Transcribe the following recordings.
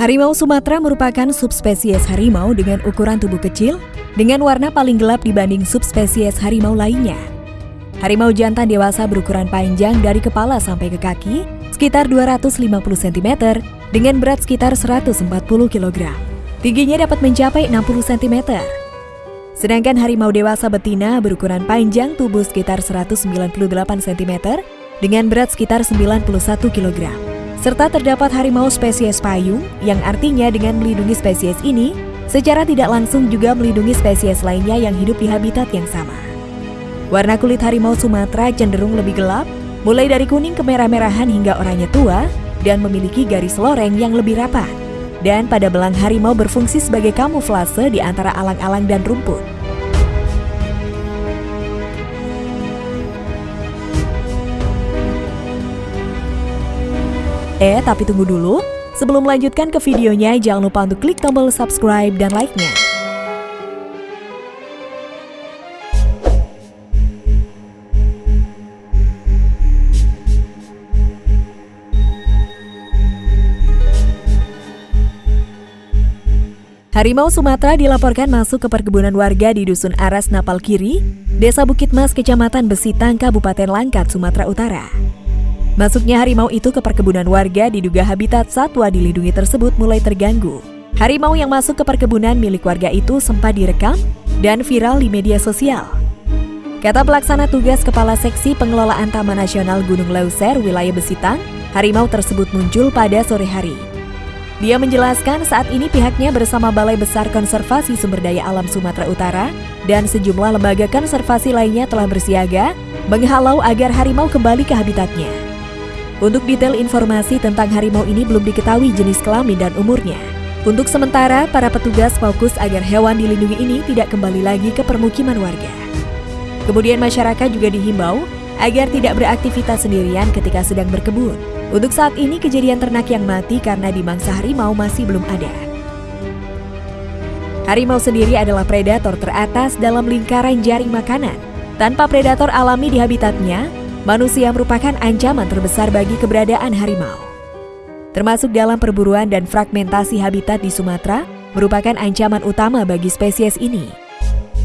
Harimau Sumatera merupakan subspesies harimau dengan ukuran tubuh kecil dengan warna paling gelap dibanding subspesies harimau lainnya. Harimau jantan dewasa berukuran panjang dari kepala sampai ke kaki sekitar 250 cm dengan berat sekitar 140 kg. Tingginya dapat mencapai 60 cm. Sedangkan harimau dewasa betina berukuran panjang tubuh sekitar 198 cm dengan berat sekitar 91 kg serta terdapat harimau spesies payung yang artinya dengan melindungi spesies ini secara tidak langsung juga melindungi spesies lainnya yang hidup di habitat yang sama. Warna kulit harimau Sumatera cenderung lebih gelap, mulai dari kuning kemerah-merahan hingga oranye tua dan memiliki garis loreng yang lebih rapat. Dan pada belang harimau berfungsi sebagai kamuflase di antara alang-alang dan rumput. Eh, tapi tunggu dulu. Sebelum melanjutkan ke videonya, jangan lupa untuk klik tombol subscribe dan like-nya. Harimau Sumatera dilaporkan masuk ke perkebunan warga di Dusun Aras Napal Kiri, Desa Bukit Mas, Kecamatan Besitang, Kabupaten Langkat, Sumatera Utara. Masuknya harimau itu ke perkebunan warga diduga habitat satwa dilindungi tersebut mulai terganggu. Harimau yang masuk ke perkebunan milik warga itu sempat direkam dan viral di media sosial. Kata pelaksana tugas Kepala Seksi Pengelolaan Taman Nasional Gunung Leuser wilayah Besitang, harimau tersebut muncul pada sore hari. Dia menjelaskan saat ini pihaknya bersama Balai Besar Konservasi Sumber Daya Alam Sumatera Utara dan sejumlah lembaga konservasi lainnya telah bersiaga menghalau agar harimau kembali ke habitatnya. Untuk detail informasi tentang harimau ini belum diketahui jenis kelamin dan umurnya. Untuk sementara, para petugas fokus agar hewan dilindungi ini tidak kembali lagi ke permukiman warga. Kemudian masyarakat juga dihimbau agar tidak beraktivitas sendirian ketika sedang berkebun. Untuk saat ini kejadian ternak yang mati karena dimangsa harimau masih belum ada. Harimau sendiri adalah predator teratas dalam lingkaran jaring makanan. Tanpa predator alami di habitatnya, manusia merupakan ancaman terbesar bagi keberadaan harimau. Termasuk dalam perburuan dan fragmentasi habitat di Sumatera, merupakan ancaman utama bagi spesies ini.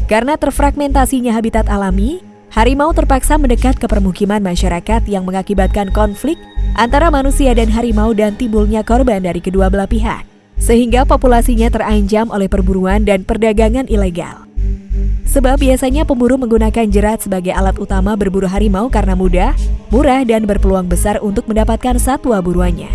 Karena terfragmentasinya habitat alami, harimau terpaksa mendekat ke permukiman masyarakat yang mengakibatkan konflik antara manusia dan harimau dan timbulnya korban dari kedua belah pihak. Sehingga populasinya terancam oleh perburuan dan perdagangan ilegal. Sebab biasanya pemburu menggunakan jerat sebagai alat utama berburu harimau karena mudah, murah, dan berpeluang besar untuk mendapatkan satwa buruannya.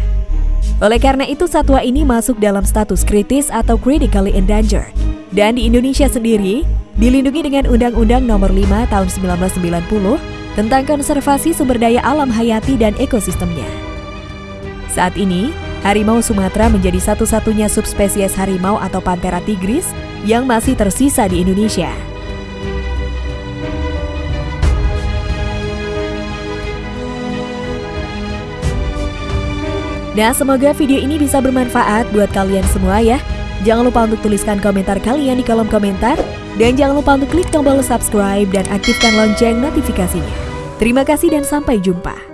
Oleh karena itu, satwa ini masuk dalam status kritis atau critically endangered. Dan di Indonesia sendiri, dilindungi dengan Undang-Undang Nomor 5 Tahun 1990 tentang konservasi sumber daya alam hayati dan ekosistemnya. Saat ini, harimau Sumatera menjadi satu-satunya subspesies harimau atau Panthera tigris yang masih tersisa di Indonesia. Nah, semoga video ini bisa bermanfaat buat kalian semua ya. Jangan lupa untuk tuliskan komentar kalian di kolom komentar. Dan jangan lupa untuk klik tombol subscribe dan aktifkan lonceng notifikasinya. Terima kasih dan sampai jumpa.